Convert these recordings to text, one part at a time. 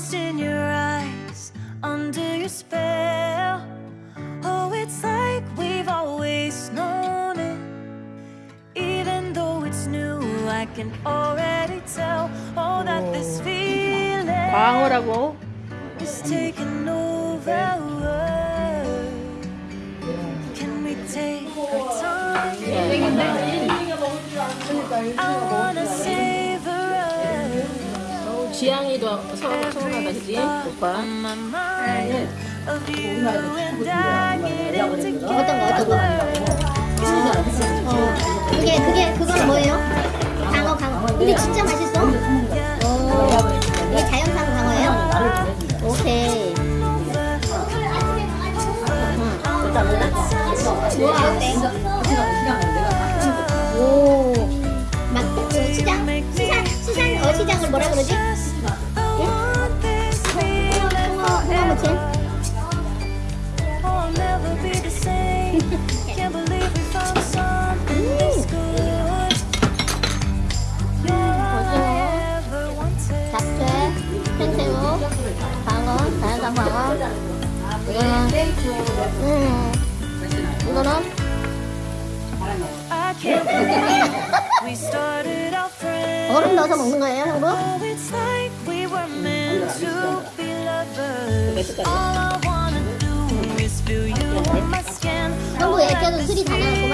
lost in your eyes, under your spell. Oh, it's like we've always known it. Even though it's new, I can already tell Oh, that this feeling is taking over. 지향이도 서, 서운하다 그지? 오빠. 어떤 거, 어떤 거? 어, 그게 그게 그건 뭐예요? 광어 광어. 근데 진짜 맛있어. 오, 이게 자연산 광어예요? 오케이. 오, 막그 시장 시장 시장 어 시장을 뭐라 그러지? 음, friends. 얼음 넣어서 먹는 거예요, 형부? Oh. 형부 애껴도 술이 다 나왔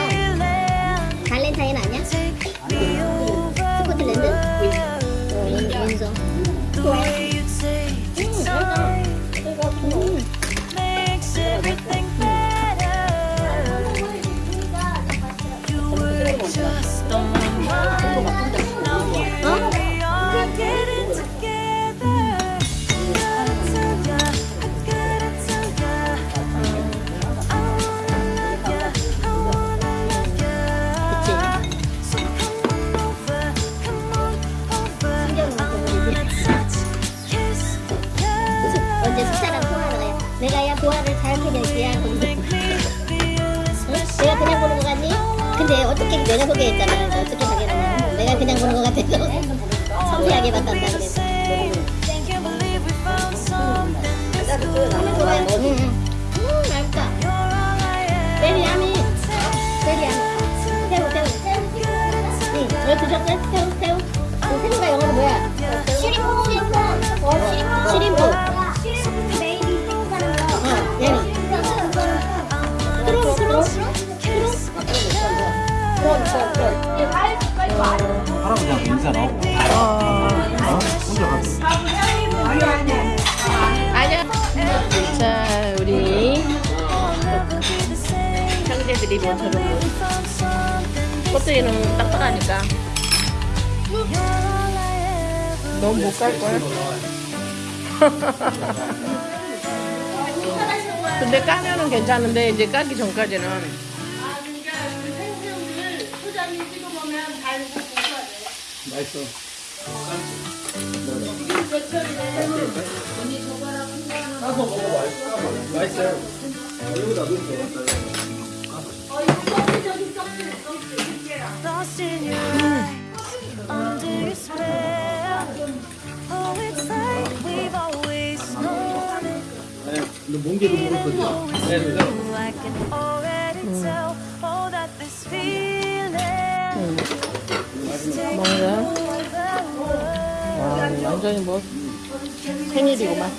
내가 그냥 보는 거 같니? 근데 어떻게 내가 소개했잖아. 어떻게 소개하냐. 내가 그냥 보는 거 같아서 섬세하게 바꿨다 그랬어. Can't believe we found something this good. 응, 응. 음, 맛있다. You're all I ever 베리 야미. wanted. 베리 야미. 새우, 새우. 응, 왜 드셨어요? 새우, 새우. 그 새우가 영어로 뭐야? 시림프. 시림프. 시림프. 할아버지한테 인사 나오고 어? 혼자 가서 아니야 자 우리. 형제들이 모처럼. 꽃들이는 딱딱하니까 넌못 갈걸? 근데 까면은 괜찮은데 이제 까기 전까지는 맛있어 까서 먹어봐 맛있어요 여기다 넣으면 lost in your eyes, under your spell. Oh, it's like we've always known it. 근데 몽개도 Even 모르거든요 though it's 네, 네. new, I can already tell. Oh, that this feeling is taking 먹는. 와 완전히 뭐 생일이구만.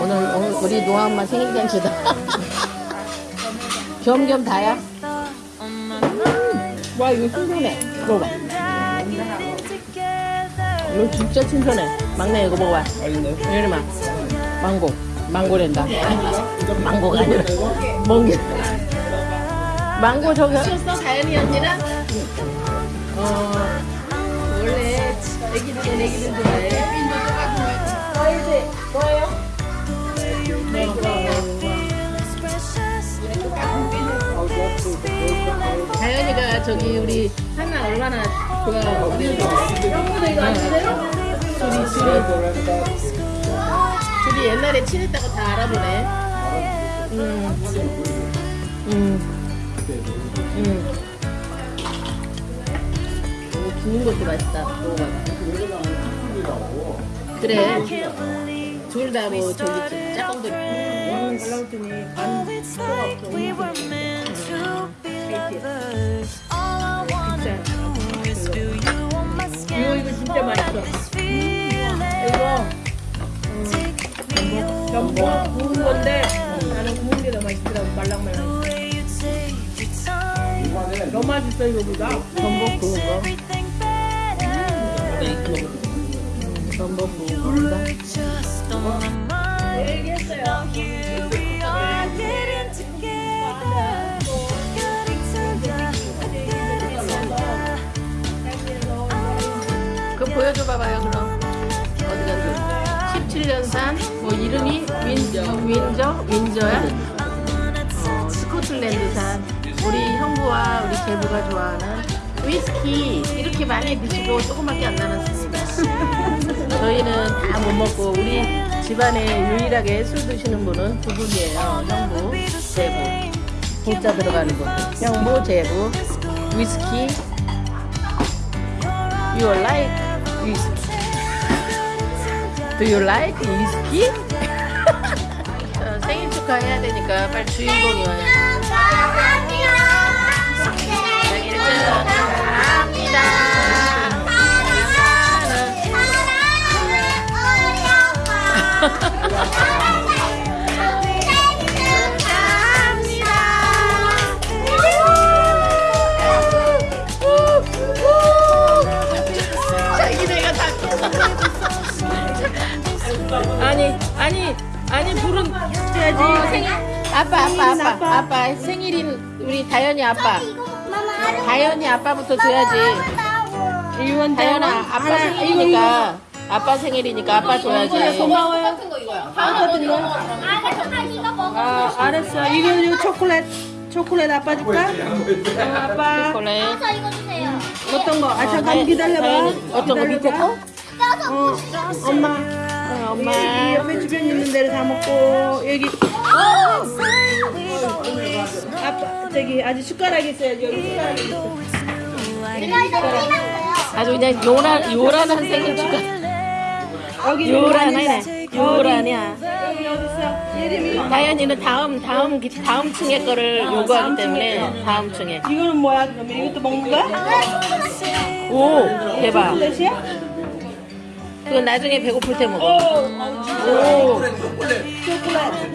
오늘 오늘 우리 노아 엄마 생일 잔치다. 겸겸 다야? mind, 와 이거 신선해 이거 봐. I getting together. 이거 진짜 신선해. 막내 이거 먹어봐. 이리마 망고. 망고랜다. 망고가 아니라. 멍게 망고 저기 었어 다현이 언니랑 어 원래 애기들 애기들 좋아해 뭐예요? Feelings precious. Oh, this feeling 다현이가 저기 우리 하나 얼마나 좋아하고 그래 둘이 둘이 둘이 옛날에 친했다고 다 알아보네 음. 음. 음. 하고 구운 것도 맛있다. 먹어봐. 그래. 둘 다 뭐 저기 짝꿍들. Skin. 이거 이거 진짜 맛있어. Feeling. 이거. 전복 구운 건데 나는 구운 게 더 맛있더라고 말랑말랑. Time. 더 맛있어 이거보다. 전복 구운 거. 전복 구운. 그 보여줘 봐봐요 그럼. 어디 갔어? 17년산 뭐 이름이 윈저 윈저 윈저야? 어, 스코틀랜드산 우리 형부와 우리 제부가 좋아하는 위스키 이렇게 많이 드시고 조금밖에 안 남았습니다. 저희는 다 못 먹고 우리 집안에 유일하게 술 드시는 분은 두 분이에요. 형부, 제부. 공짜 들어가는 분. 형부, 제부, 위스키. You like whiskey? Do you like whiskey? 어, 생일 축하해야 되니까 빨리 주인공이 와요. 생 아니 아니 아니 불은 줘야지. 생일? 아빠 아빠 아빠 아빠. 생일인 우리 다현이 아빠. 다현이 아빠부터 줘야지. 다현아 아빠 생일이니까 아빠 생일이니까 아빠 줘야지 고마워요. 아, 알았어. 이거, 이거 초콜릿. 초콜릿 아빠 줄까? 어, 아빠. 초콜릿 이거 주세요. 어떤 거? 아, 잠깐 기다려봐. 다현이 어떤 거 밑에 거? 어, 엄마. 어, 이 엄마 옆에 주변 있는 데를 다 먹고, 여기. 아빠, 저기, 아주 숟가락이 있어야지. 여기 숟가락이 있어. 아주 그냥 요란 요란한 생일 축하 요란하네 요란이야. 다현이는 다음 다음 기- 다음 층의 거를 요구하기 때문에 다음 층에 이거는 뭐야, 그러면? 이것도 먹는 거야? 오 대박 초콜릿이야? 그건 나중에 배고플 때 먹어 오, 오 초콜릿.